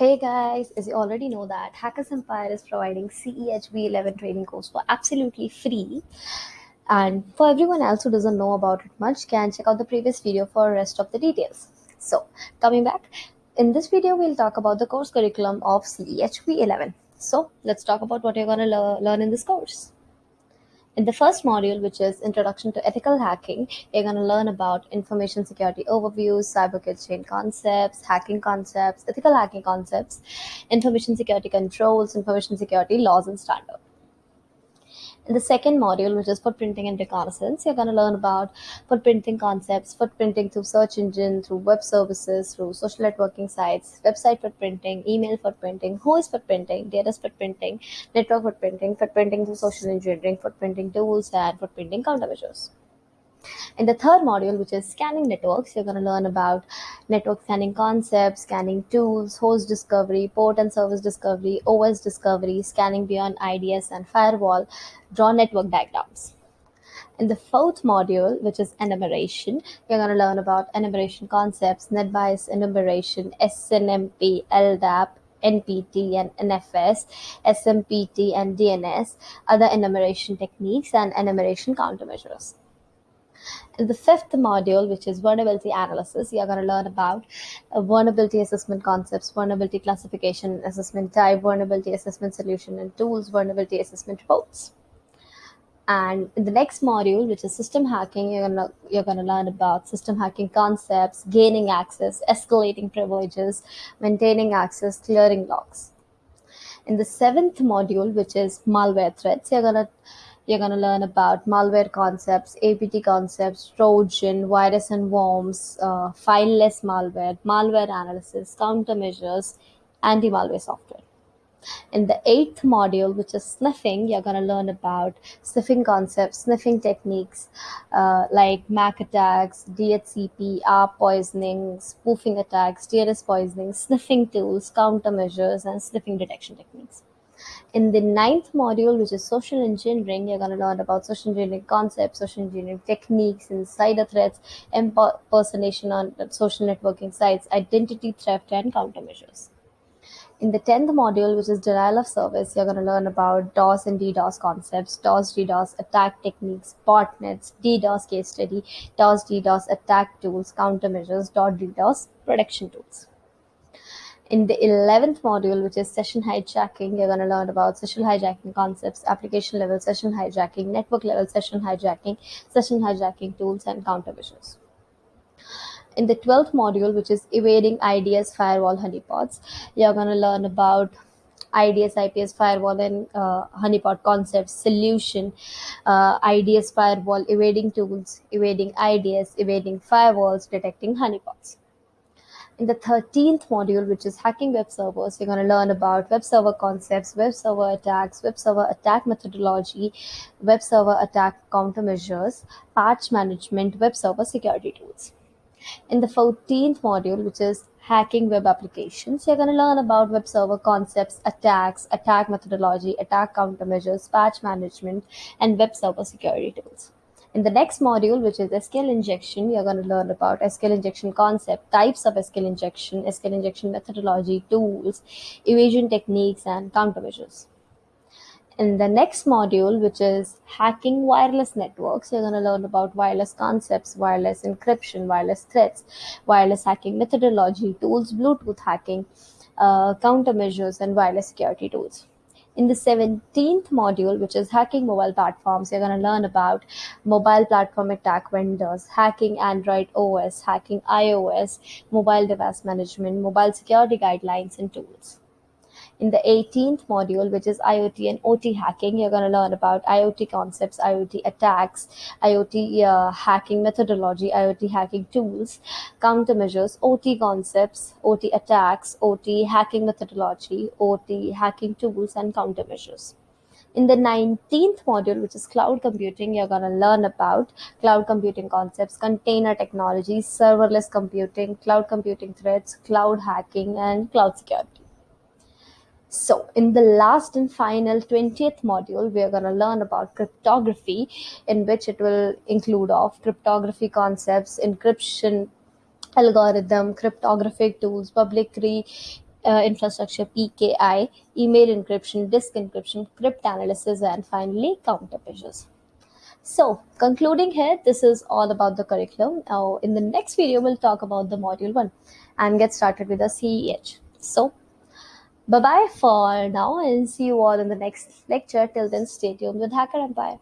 Hey guys, as you already know that Hackers Empire is providing CEH v11 training course for absolutely free. And for everyone else who doesn't know about it much, can check out the previous video for rest of the details. So coming back, in this video we'll talk about the course curriculum of CEH v11. So let's talk about what you're going to le learn in this course. In the first module, which is Introduction to Ethical Hacking, you're going to learn about information security overviews, cyber chain concepts, hacking concepts, ethical hacking concepts, information security controls, information security laws and standards. In the second module, which is footprinting and reconnaissance, you're going to learn about footprinting concepts, footprinting through search engine, through web services, through social networking sites, website footprinting, email footprinting, Whois footprinting, data footprinting, network footprinting, footprinting through social engineering, footprinting tools, and footprinting countermeasures. In the third module, which is scanning networks, you're going to learn about network scanning concepts, scanning tools, host discovery, port and service discovery, OS discovery, scanning beyond IDS and firewall, draw network diagrams. In the fourth module, which is enumeration, you're going to learn about enumeration concepts, NetBIOS enumeration, SNMP, LDAP, NPT and NFS, SMPT and DNS, other enumeration techniques, and enumeration countermeasures. In the fifth module, which is vulnerability analysis, you're going to learn about uh, vulnerability assessment concepts, vulnerability classification assessment type, vulnerability assessment solution and tools, vulnerability assessment reports. And in the next module, which is system hacking, you're gonna you're gonna learn about system hacking concepts, gaining access, escalating privileges, maintaining access, clearing logs. In the seventh module, which is malware threats, you're gonna you're going to learn about malware concepts, APT concepts, Trojan, virus and worms, uh, fileless malware, malware analysis, countermeasures, anti-malware software. In the eighth module, which is sniffing, you're going to learn about sniffing concepts, sniffing techniques uh, like MAC attacks, DHCP, ARP poisoning, spoofing attacks, DNS poisoning, sniffing tools, countermeasures, and sniffing detection techniques. In the ninth module, which is social engineering, you're going to learn about social engineering concepts, social engineering techniques, insider threats, impersonation on social networking sites, identity theft, and countermeasures. In the 10th module, which is denial of service, you're going to learn about DOS and DDoS concepts, DOS, DDoS attack techniques, botnets, DDoS case study, DOS, DDoS attack tools, countermeasures, DDoS protection tools. In the 11th module, which is session hijacking, you're going to learn about session hijacking concepts, application level session hijacking, network level session hijacking, session hijacking tools, and countermeasures. In the 12th module, which is evading IDS firewall honeypots, you're going to learn about IDS, IPS firewall, and uh, honeypot concepts, solution, uh, IDS firewall, evading tools, evading IDS, evading firewalls, detecting honeypots. In the 13th module, which is hacking web servers, you're going to learn about web server concepts, web server attacks, web server attack methodology, web server attack countermeasures, patch management, web server security tools. In the 14th module, which is hacking web applications, you're going to learn about web server concepts, attacks, attack methodology, attack countermeasures, patch management, and web server security tools. In the next module, which is SQL injection, you're going to learn about SQL injection concept, types of SQL injection, SQL injection methodology, tools, evasion techniques, and countermeasures. In the next module, which is hacking wireless networks, you're going to learn about wireless concepts, wireless encryption, wireless threats, wireless hacking methodology, tools, Bluetooth hacking, uh, countermeasures, and wireless security tools. In the 17th module, which is hacking mobile platforms, you're going to learn about mobile platform attack vendors, hacking Android OS, hacking iOS, mobile device management, mobile security guidelines, and tools. In the 18th module, which is IoT and OT hacking, you're going to learn about IoT concepts, IoT attacks, IoT uh, hacking methodology, IoT hacking tools, countermeasures, OT concepts, OT attacks, OT hacking methodology, OT hacking tools, and countermeasures. In the 19th module, which is cloud computing, you're going to learn about cloud computing concepts, container technologies, serverless computing, cloud computing threats, cloud hacking, and cloud security. So in the last and final 20th module, we are going to learn about cryptography in which it will include of cryptography concepts, encryption, algorithm, cryptographic tools, public key, uh, infrastructure PKI, email encryption, disk encryption, cryptanalysis, and finally countermeasures. So, concluding here, this is all about the curriculum. Now, in the next video, we'll talk about the module one and get started with the CEH. So, bye bye for now and see you all in the next lecture. Till then, stay tuned with Hacker Empire.